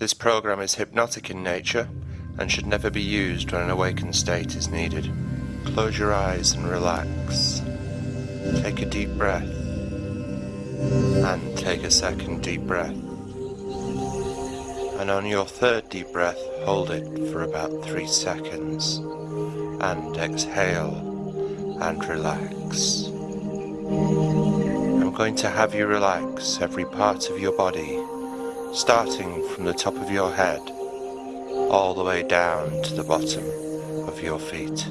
This program is hypnotic in nature and should never be used when an awakened state is needed. Close your eyes and relax. Take a deep breath and take a second deep breath. And on your third deep breath, hold it for about three seconds and exhale and relax. I'm going to have you relax every part of your body, starting from the top of your head all the way down to the bottom of your feet.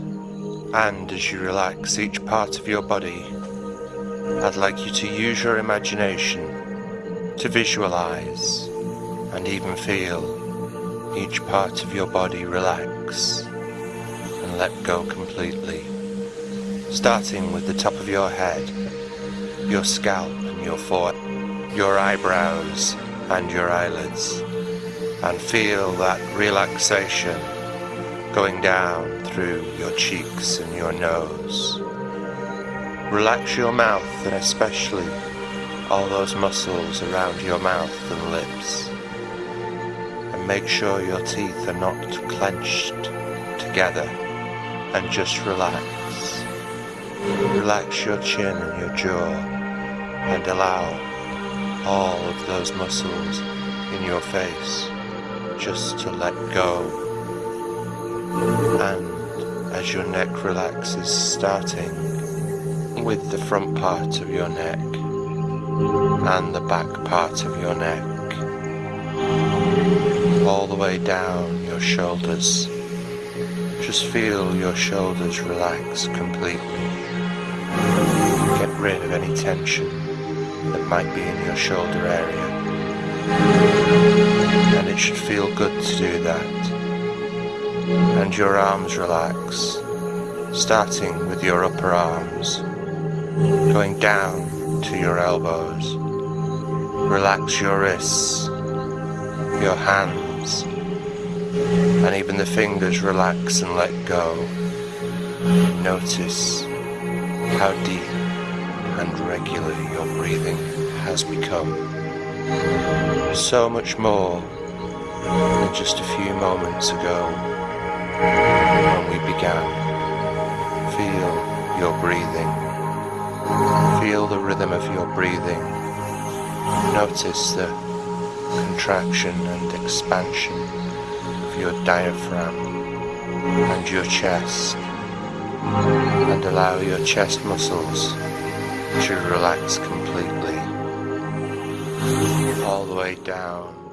And as you relax each part of your body, I'd like you to use your imagination to visualize and even feel each part of your body relax and let go completely. Starting with the top of your head, your scalp and your forehead, your eyebrows and your eyelids, and feel that relaxation going down through your cheeks and your nose. Relax your mouth and especially all those muscles around your mouth and lips. And make sure your teeth are not clenched together and just relax. Relax your chin and your jaw and allow all of those muscles in your face just to let go. And as your neck relaxes, starting with the front part of your neck and the back part of your neck all the way down your shoulders. Just feel your shoulders relax completely. Get rid of any tension that might be in your shoulder area and it should feel good to do that and your arms relax starting with your upper arms going down to your elbows. Relax your wrists, your hands, and even the fingers relax and let go. Notice how deep and regular your breathing has become. So much more than just a few moments ago when we began. Feel your breathing. Feel the rhythm of your breathing. Notice the contraction and expansion of your diaphragm and your chest. And allow your chest muscles to relax completely. All the way down